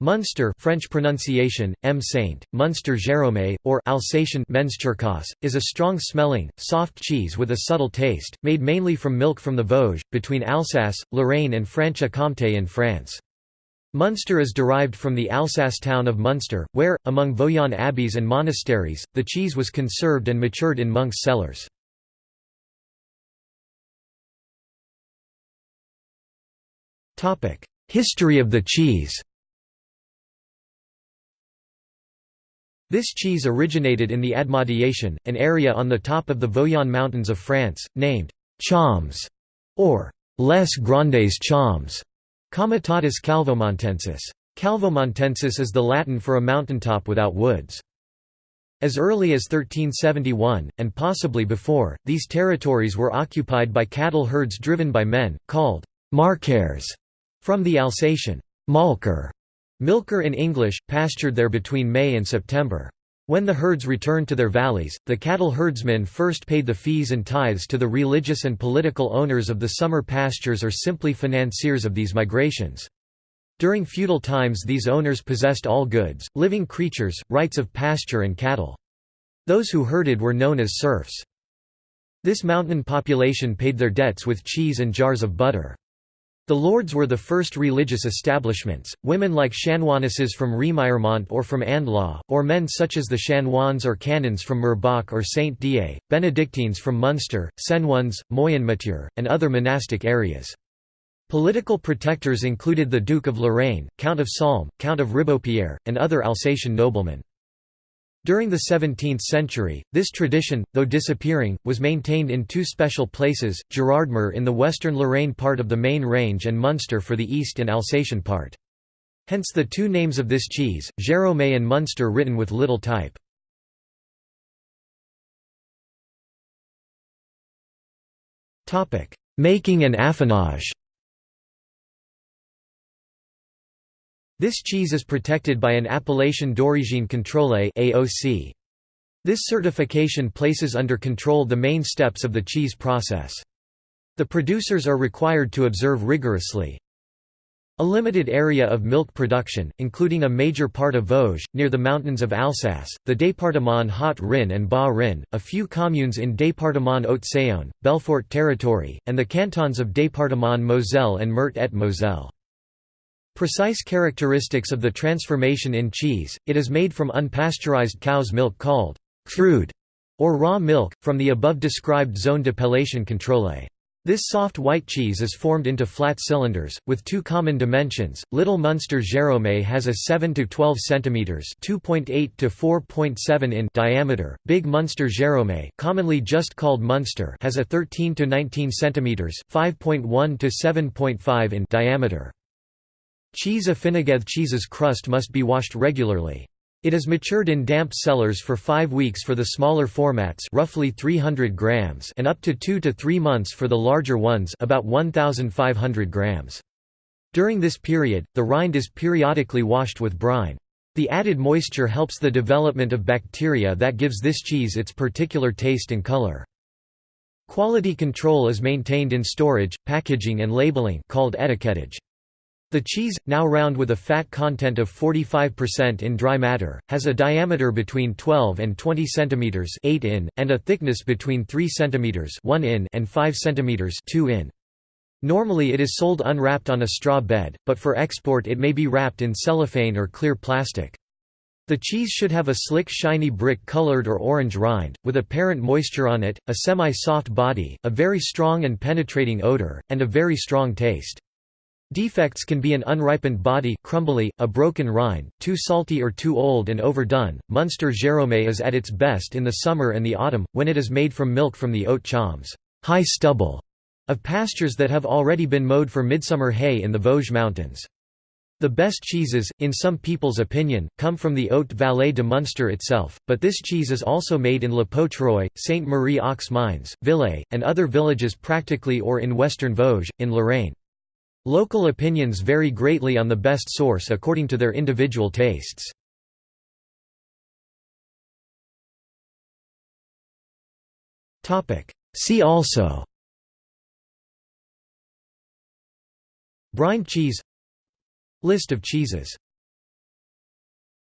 Munster French pronunciation, M. Saint, Munster Géromé, or Alsatian is a strong-smelling, soft cheese with a subtle taste, made mainly from milk from the Vosges, between Alsace, Lorraine and Franche-Comté in France. Munster is derived from the Alsace town of Munster, where, among Vosgian abbeys and monasteries, the cheese was conserved and matured in monks' cellars. History of the cheese This cheese originated in the Admadiation, an area on the top of the Vosgian Mountains of France, named Chaumes, or Les Grandes Chaumes, Comitatus calvomontensis. Calvomontensis is the Latin for a mountaintop without woods. As early as 1371, and possibly before, these territories were occupied by cattle herds driven by men, called marcaires, from the Alsatian malker Milker in English, pastured there between May and September. When the herds returned to their valleys, the cattle herdsmen first paid the fees and tithes to the religious and political owners of the summer pastures or simply financiers of these migrations. During feudal times these owners possessed all goods, living creatures, rights of pasture and cattle. Those who herded were known as serfs. This mountain population paid their debts with cheese and jars of butter. The lords were the first religious establishments, women like chanoinesses from Remiremont or from Andlau, or men such as the chanoines or canons from Murbach or Saint Dié, Benedictines from Munster, Senones, Moyenmoutier, and other monastic areas. Political protectors included the Duke of Lorraine, Count of Salm, Count of Ribeaupierre, and other Alsatian noblemen. During the 17th century, this tradition, though disappearing, was maintained in two special places, Gerardmer in the western Lorraine part of the main range and Munster for the east and Alsatian part. Hence the two names of this cheese, Géromé and Munster written with little type. Making and affinage This cheese is protected by an Appellation d'origine contrôlée (AOC). This certification places under control the main steps of the cheese process. The producers are required to observe rigorously a limited area of milk production, including a major part of Vosges, near the mountains of Alsace, the département Haut-Rhin and Bas-Rhin, a few communes in département Haute-Saône, Belfort territory, and the cantons of département Moselle and Meurthe-et-Moselle. Precise characteristics of the transformation in cheese, it is made from unpasteurized cow's milk called crude or raw milk, from the above described zone d'appellation contrôlée. This soft white cheese is formed into flat cylinders, with two common dimensions. Little Munster Géromé has a 7 to 12 cm (2.8 to 4.7 in) diameter. Big Munster Géromé, commonly just called Munster, has a 13 to 19 cm (5.1 to 7.5 in) diameter. Cheese affinageth cheese's crust must be washed regularly. It is matured in damp cellars for five weeks for the smaller formats roughly 300 grams and up to two to three months for the larger ones about 1,500 grams. During this period, the rind is periodically washed with brine. The added moisture helps the development of bacteria that gives this cheese its particular taste and color. Quality control is maintained in storage, packaging and labeling called etiquettage. The cheese, now round with a fat content of 45% in dry matter, has a diameter between 12 and 20 cm 8 in, and a thickness between 3 cm 1 in and 5 cm 2 in. Normally it is sold unwrapped on a straw bed, but for export it may be wrapped in cellophane or clear plastic. The cheese should have a slick shiny brick-colored or orange rind, with apparent moisture on it, a semi-soft body, a very strong and penetrating odor, and a very strong taste. Defects can be an unripened body crumbly, a broken rind, too salty or too old and overdone. Munster Géromé is at its best in the summer and the autumn, when it is made from milk from the oat chaumes high stubble of pastures that have already been mowed for midsummer hay in the Vosges mountains. The best cheeses, in some people's opinion, come from the Haute Vallée de Munster itself, but this cheese is also made in Lapoutroie, Sainte Marie aux Mines, Villers, and other villages practically or in western Vosges, in Lorraine. Local opinions vary greatly on the best source according to their individual tastes. See also Brine cheese List of cheeses